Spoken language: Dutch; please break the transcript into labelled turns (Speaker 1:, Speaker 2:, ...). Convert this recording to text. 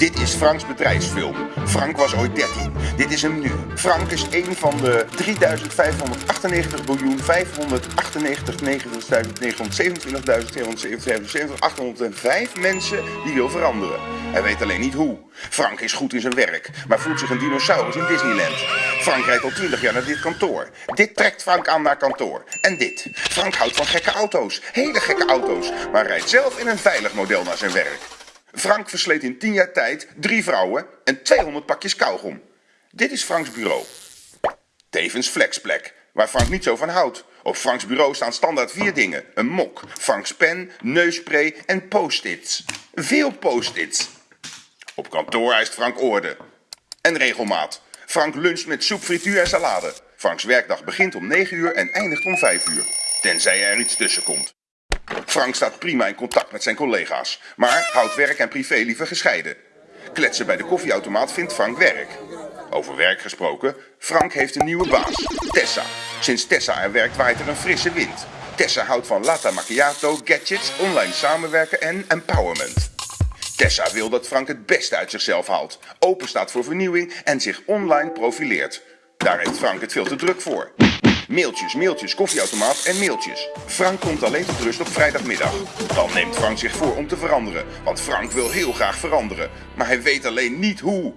Speaker 1: Dit is Franks bedrijfsfilm. Frank was ooit 13. Dit is hem nu. Frank is een van de 3598 miljoen 598.927.275 mensen die wil veranderen. Hij weet alleen niet hoe. Frank is goed in zijn werk, maar voelt zich een dinosaurus in Disneyland. Frank rijdt al 20 jaar naar dit kantoor. Dit trekt Frank aan naar kantoor. En dit. Frank houdt van gekke auto's. Hele gekke auto's. Maar rijdt zelf in een veilig model naar zijn werk. Frank versleet in 10 jaar tijd drie vrouwen en 200 pakjes kauwgom. Dit is Franks bureau. Tevens flexplek, waar Frank niet zo van houdt. Op Franks bureau staan standaard vier dingen. Een mok, Franks pen, neusspray en post-its. Veel post-its. Op kantoor eist Frank orde. En regelmaat. Frank luncht met soep, frituur en salade. Franks werkdag begint om 9 uur en eindigt om 5 uur. Tenzij er iets tussen komt. Frank staat prima in contact met zijn collega's, maar houdt werk en privé liever gescheiden. Kletsen bij de koffieautomaat vindt Frank werk. Over werk gesproken, Frank heeft een nieuwe baas, Tessa. Sinds Tessa er werkt waait er een frisse wind. Tessa houdt van latte macchiato, gadgets, online samenwerken en empowerment. Tessa wil dat Frank het beste uit zichzelf haalt, open staat voor vernieuwing en zich online profileert. Daar heeft Frank het veel te druk voor. Mailtjes, mailtjes, koffieautomaat en mailtjes. Frank komt alleen tot rust op vrijdagmiddag. Dan neemt Frank zich voor om te veranderen, want Frank wil heel graag veranderen, maar hij weet alleen niet hoe.